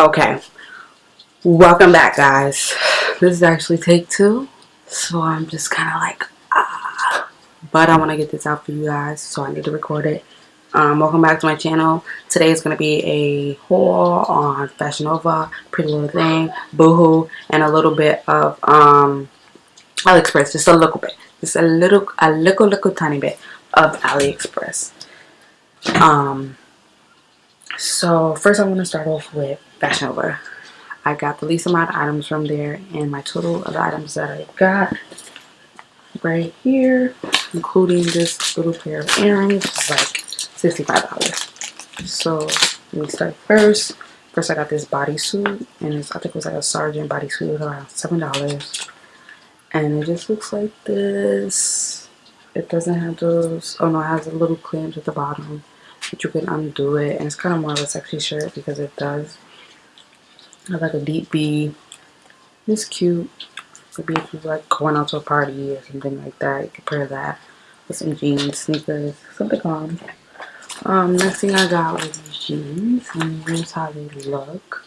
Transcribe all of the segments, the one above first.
Okay. Welcome back, guys. This is actually take two. So I'm just kind of like, ah. But I want to get this out for you guys. So I need to record it. Um, welcome back to my channel. Today is going to be a haul on Fashion Nova, Pretty Little Thing, Boohoo, and a little bit of um, AliExpress. Just a little bit. Just a little, a little, little tiny bit of AliExpress. Um, so first I'm going to start off with Fashion Nova. I got the least amount of items from there and my total of items that I got right here, including this little pair of earrings, is like $65. So let me start first. First I got this bodysuit and it's, I think it was like a sergeant bodysuit around $7. And it just looks like this. It doesn't have those, oh no, it has a little clamps at the bottom but you can undo it. And it's kind of more of a sexy shirt because it does have like a deep B. It's cute. Could be if you like going out to a party or something like that you could pair that with some jeans sneakers something on. Um next thing i got was these jeans. And here's how they look.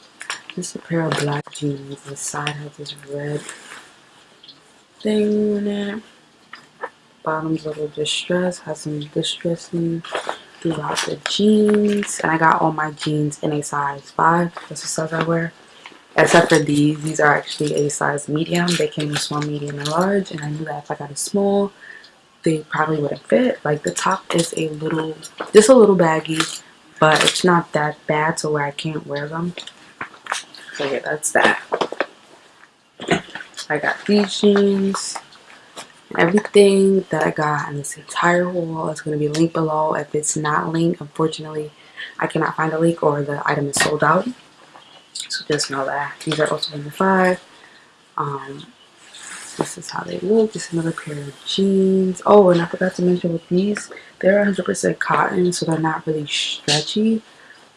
Just a pair of black jeans. The side has this red thing in it. Bottom's a little distressed has some distressing throughout the jeans and I got all my jeans in a size 5 that's the size I wear. Except for these. These are actually a size medium. They came in small medium and large and I knew that if I got a small they probably wouldn't fit. Like the top is a little just a little baggy but it's not that bad to where I can't wear them. So yeah that's that. I got these jeans everything that I got in this entire haul is going to be linked below. If it's not linked, unfortunately, I cannot find a link or the item is sold out. So just know that. These are also in the five. Um, this is how they look. Just another pair of jeans. Oh, and I forgot to mention with these, they're 100% cotton, so they're not really stretchy.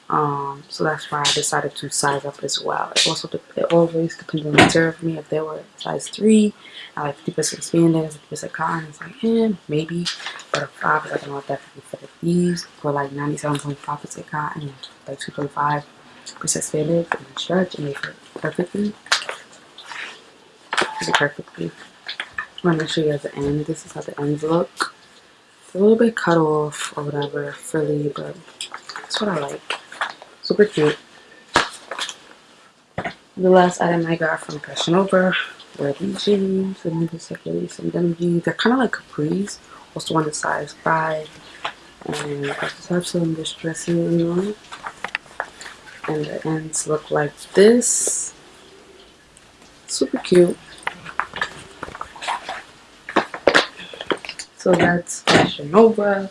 Um, so that's why I decided to size up as well. It also it always depends on the material for me. If they were size 3, I like 50% spandex, 50% cotton, it's like, eh, maybe. But a 5 is like, no, definitely fit these for like 97.5% cotton, like 2.5% spandex and stretch, and they fit perfectly. Fit perfectly. I'm to show you guys the end. This is how the ends look. It's a little bit cut off or whatever, frilly, but that's what I like. Super cute. The last item I got from Fashion Nova were these jeans. And then just like some denim jeans. They're kind of like capris. Also one the size 5. And I just have some distressing on. And the ends look like this. Super cute. So that's Fashion Nova.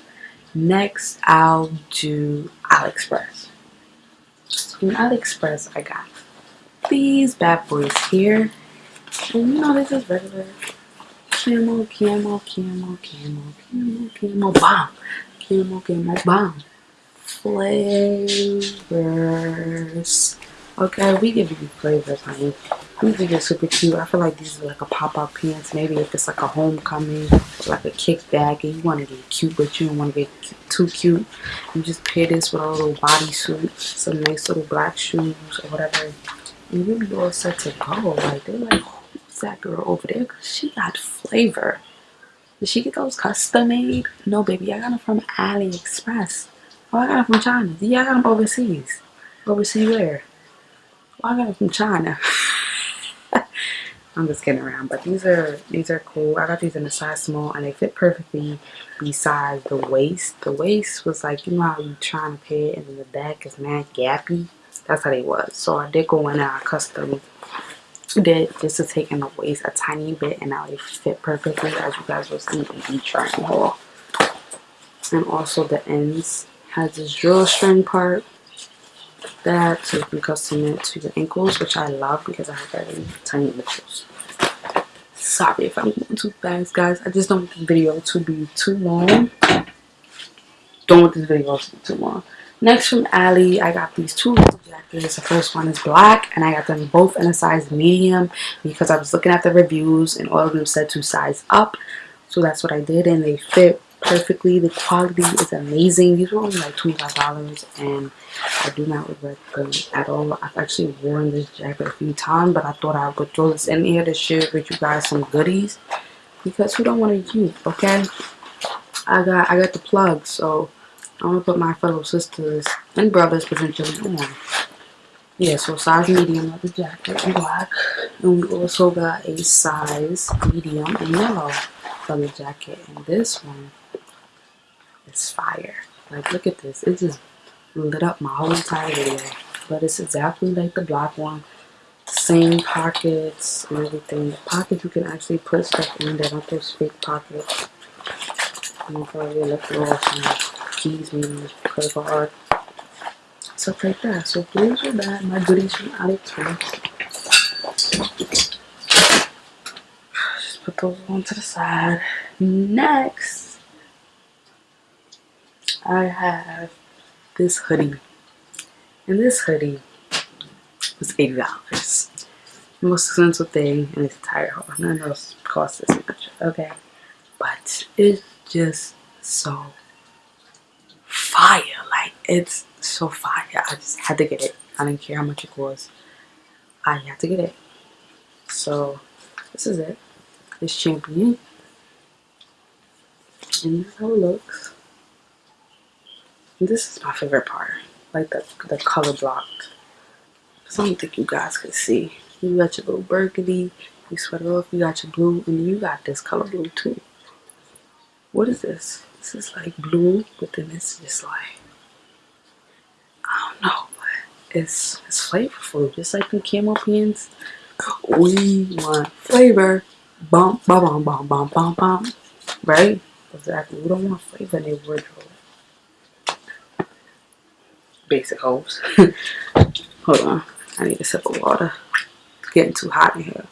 Next, I'll do AliExpress from AliExpress I got these bad boys here. And you know this is regular camo, camo, camo, camo, camo, camo, bomb. Camo, camo, bomb. Flavors. Okay, we give you flavors, honey. These are just super cute. I feel like these are like a pop-up pants. Maybe if it's like a homecoming, like a kickback, and you want to get cute, but you don't want to get too cute. You just pair this with a little bodysuit, some nice little black shoes, or whatever. And you'll be all set to go. Like, they're like, who's that girl over there? Because she got flavor. Did she get those custom made? No, baby. I got them from AliExpress. Oh, I got them from China. Yeah, I got them overseas. Overseas where? I got them from China. I'm just kidding around, but these are these are cool. I got these in a size small, and they fit perfectly besides the waist. The waist was like, you know how you trying to pay it, and then the back is mad gappy. That's how they was. So I did go in and I custom did just to take in the waist a tiny bit, and now they fit perfectly, as you guys will see in the haul. And also the ends has this drawstring part that so you can custom it to your ankles which I love because I have very tiny ankles sorry if I'm going too fast guys. I just don't want this video to be too long. Don't want this video to be too long. Next from Ali I got these two jackets. The first one is black and I got them both in a size medium because I was looking at the reviews and all of them said to size up. So that's what I did and they fit perfectly. The quality is amazing. These were only like $25 and I do not regret them at all. I've actually worn this jacket a few times, but I thought I would throw this in here to share with you guys some goodies because who don't want to use, okay? I got I got the plug, so I'm gonna put my fellow sisters and brothers potentially on. Yeah, so size medium of the jacket in black. And we also got a size medium in yellow for the jacket. And this one is fire. Like, look at this. It just lit up my whole entire video. But it's exactly like the black one. Same pockets and everything. The pockets you can actually put stuff in there, not those fake pockets. I'm gonna probably look little some keys, maybe credit card stuff like that. So those are that, my goodies from AliExpress. Just put those on to the side. Next, I have this hoodie. And this hoodie was $80. The most expensive thing in this entire haul. None of those cost this much, okay? But it's just so fire. Like, it's so fire. I just had to get it. I didn't care how much it was. I had to get it. So this is it. It's champion. And this is how it looks. This is my favorite part. Like the, the color block. So I don't think you guys can see. You got your little burgundy. You sweater off. You got your blue. And you got this color blue too. What is this? This is like blue. But then it's just like I don't know, but it's it's flavorful, just like the camel pins. We want flavor. Bump, bum, bum, bum, bum, bum. Right? Exactly. We don't want flavor in their wardrobe. Basic hoes. Hold on. I need a sip of water. It's getting too hot in here.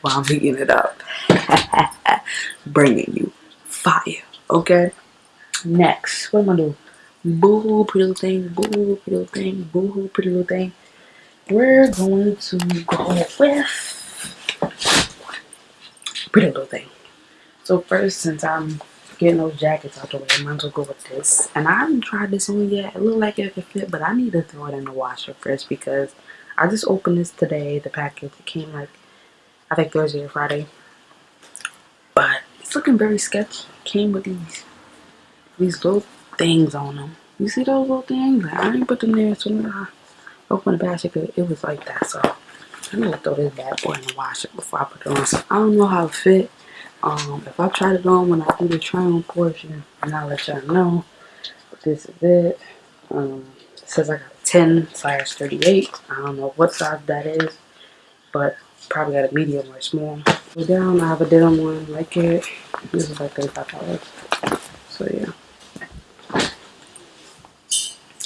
While I'm heating it up. Bringing you fire. Okay. Next, what am I doing? Boo hoo, pretty little thing. Boo hoo, pretty little thing. Boo hoo, pretty little thing. We're going to go with pretty little thing. So first, since I'm getting those jackets out the way, I might as well go with this. And I haven't tried this on yet. It looked like it could fit, but I need to throw it in the washer first because I just opened this today. The package it came like I think Thursday or Friday. But it's looking very sketchy. Came with these these little things on them. You see those little things? Like, I didn't put them there. So when I opened the basket, it was like that. So I'm gonna throw this bad boy in the washer before I put it on. So I don't know how it fit. Um, if I tried it on when I do the try on portion, and I'll let y'all know. This is it. Um, it says I got 10 size 38. I don't know what size that is, but probably got a medium or small. Go down, I have a denim one like it. This is like $35. So yeah.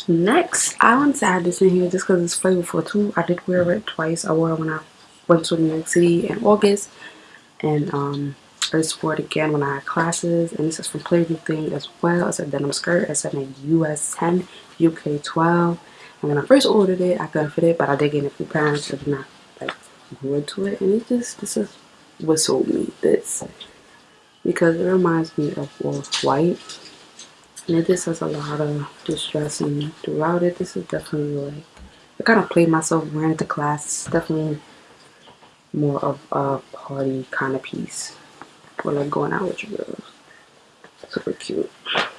Next, I wanted to add this in here just because it's flavorful too. I did wear it twice. I wore it when I went to New York City in August. And um, I wore it again when I had classes. And this is from Pretty Little Thing as well. It's a denim skirt. It's in a US 10, UK 12. And when I first ordered it, I couldn't fit it. But I did get it from parents. So not like grew into it. And it just, this is what sold me this because it reminds me of White and it just has a lot of distressing throughout it this is definitely like I kind of played myself wearing it to class it's definitely more of a party kind of piece or like going out with your girls super cute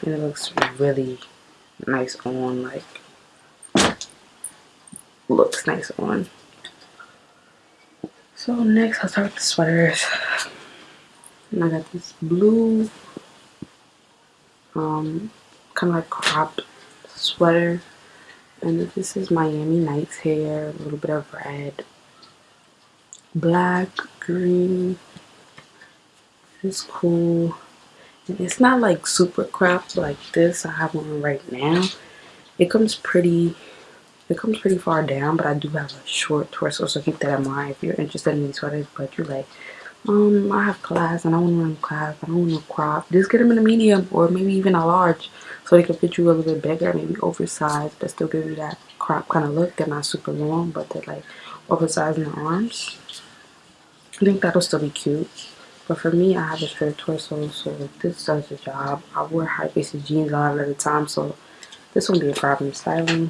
and it looks really nice on like looks nice on so next I'll start with the sweaters. And I got this blue um kind of like cropped sweater. And this is Miami Nights hair, a little bit of red, black, green. It's cool. It's not like super cropped like this. I have one right now. It comes pretty it comes pretty far down, but I do have a short torso, so keep that in mind if you're interested in these sweaters. But you're like, um, I have class and I want to run class. I don't want to crop. Just get them in a medium or maybe even a large so they can fit you a little bit bigger, maybe oversized, but still give you that crop kind of look. They're not super long, but they're like oversized in the arms. I think that'll still be cute. But for me, I have a straight torso, so this does the job. I wear high-waisted jeans a lot of the time, so this won't be a problem styling.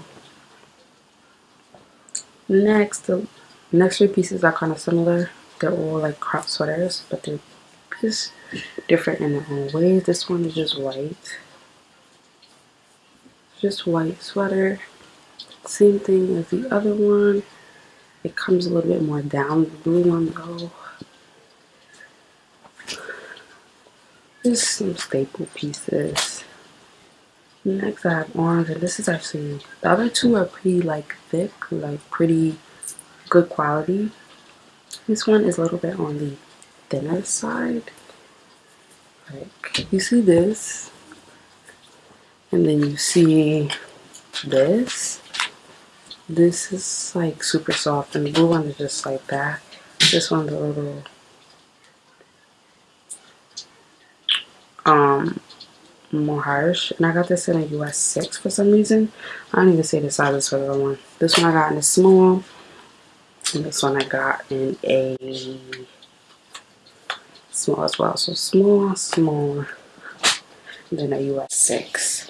Next, the next three pieces are kind of similar. They're all like crop sweaters, but they're just different in their own ways. This one is just white. Just white sweater. Same thing as the other one. It comes a little bit more down. The blue one though. Just some staple pieces. Next I have orange and this is actually the other two are pretty like thick, like pretty good quality. This one is a little bit on the thinner side. Like you see this and then you see this. This is like super soft and the blue one is just like that. This one's a little um more harsh. And I got this in a US 6 for some reason. I don't even say the sizes for the other one. This one I got in a small and this one I got in a small as well. So small small then a US 6